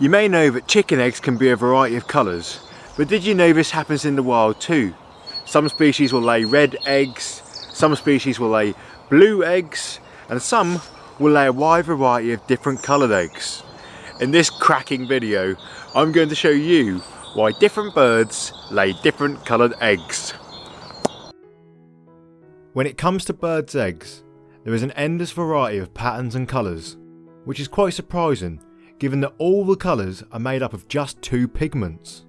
You may know that chicken eggs can be a variety of colours, but did you know this happens in the wild too? Some species will lay red eggs, some species will lay blue eggs, and some will lay a wide variety of different coloured eggs. In this cracking video, I'm going to show you why different birds lay different coloured eggs. When it comes to birds' eggs, there is an endless variety of patterns and colours, which is quite surprising given that all the colours are made up of just two pigments.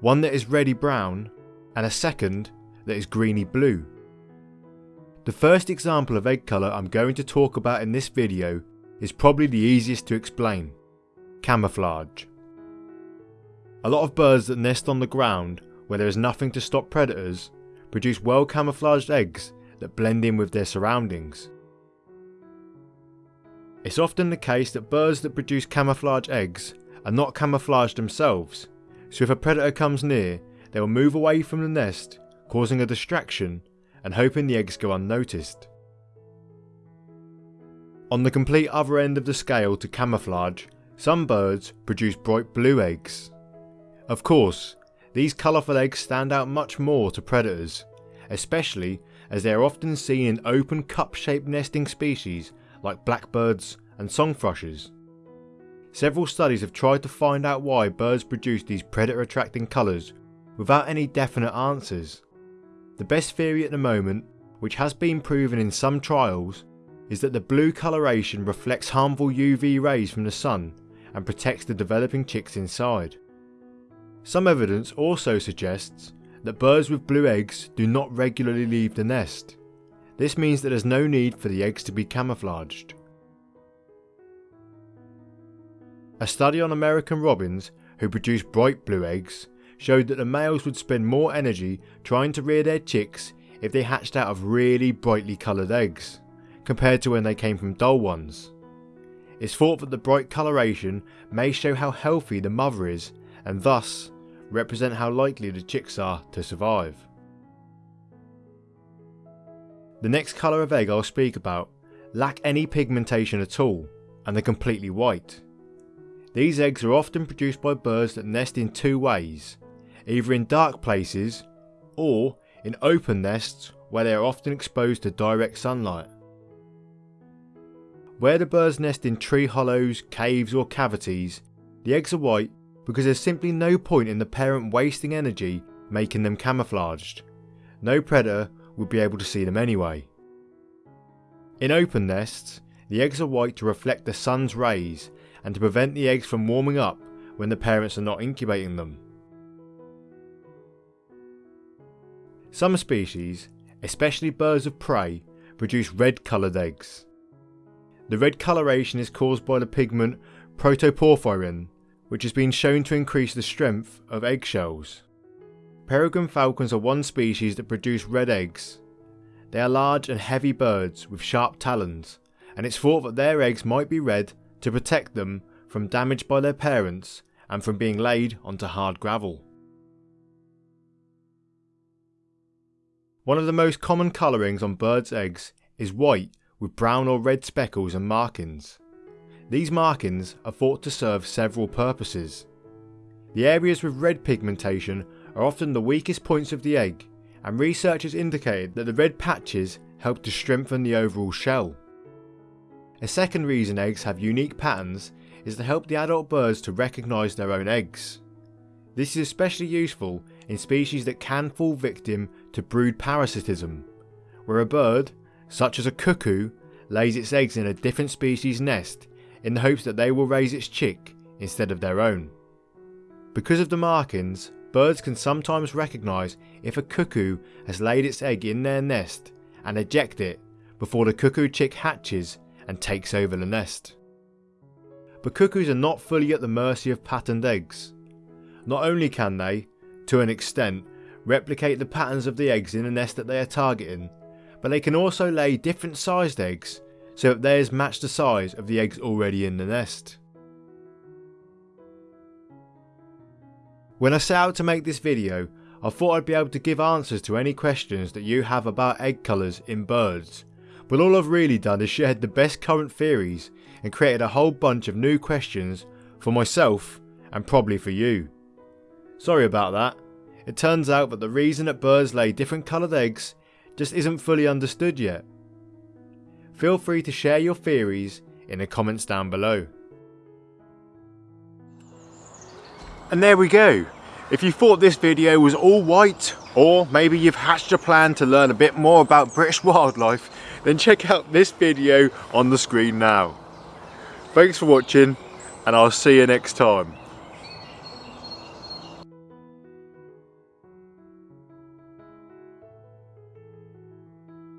One that is reddy brown and a second that is greeny blue. The first example of egg colour I'm going to talk about in this video is probably the easiest to explain. Camouflage. A lot of birds that nest on the ground where there is nothing to stop predators produce well camouflaged eggs that blend in with their surroundings. It's often the case that birds that produce camouflage eggs are not camouflaged themselves, so if a predator comes near, they will move away from the nest, causing a distraction and hoping the eggs go unnoticed. On the complete other end of the scale to camouflage, some birds produce bright blue eggs. Of course, these colourful eggs stand out much more to predators, especially as they are often seen in open cup-shaped nesting species like blackbirds and song thrushes. Several studies have tried to find out why birds produce these predator attracting colours without any definite answers. The best theory at the moment, which has been proven in some trials, is that the blue coloration reflects harmful UV rays from the sun and protects the developing chicks inside. Some evidence also suggests that birds with blue eggs do not regularly leave the nest. This means that there's no need for the eggs to be camouflaged. A study on American robins who produce bright blue eggs showed that the males would spend more energy trying to rear their chicks if they hatched out of really brightly coloured eggs, compared to when they came from dull ones. It's thought that the bright coloration may show how healthy the mother is and thus represent how likely the chicks are to survive. The next colour of egg I'll speak about lack any pigmentation at all and they're completely white. These eggs are often produced by birds that nest in two ways, either in dark places or in open nests where they are often exposed to direct sunlight. Where the birds nest in tree hollows, caves or cavities, the eggs are white because there's simply no point in the parent wasting energy making them camouflaged. No predator would be able to see them anyway. In open nests, the eggs are white to reflect the sun's rays and to prevent the eggs from warming up when the parents are not incubating them. Some species, especially birds of prey, produce red coloured eggs. The red coloration is caused by the pigment protoporphyrin, which has been shown to increase the strength of eggshells. Peregrine falcons are one species that produce red eggs. They are large and heavy birds with sharp talons, and it's thought that their eggs might be red to protect them from damage by their parents and from being laid onto hard gravel. One of the most common colourings on birds' eggs is white with brown or red speckles and markings. These markings are thought to serve several purposes. The areas with red pigmentation are often the weakest points of the egg and researchers indicated that the red patches help to strengthen the overall shell. A second reason eggs have unique patterns is to help the adult birds to recognise their own eggs. This is especially useful in species that can fall victim to brood parasitism, where a bird, such as a cuckoo, lays its eggs in a different species nest in the hopes that they will raise its chick instead of their own. Because of the markings, birds can sometimes recognise if a cuckoo has laid its egg in their nest and eject it before the cuckoo chick hatches and takes over the nest. But cuckoos are not fully at the mercy of patterned eggs. Not only can they, to an extent, replicate the patterns of the eggs in the nest that they are targeting, but they can also lay different sized eggs so that theirs match the size of the eggs already in the nest. When I set out to make this video, I thought I'd be able to give answers to any questions that you have about egg colours in birds, but all I've really done is shared the best current theories and created a whole bunch of new questions for myself and probably for you. Sorry about that. It turns out that the reason that birds lay different coloured eggs just isn't fully understood yet. Feel free to share your theories in the comments down below. And there we go. If you thought this video was all white, or maybe you've hatched a plan to learn a bit more about British wildlife, then check out this video on the screen now. Thanks for watching, and I'll see you next time.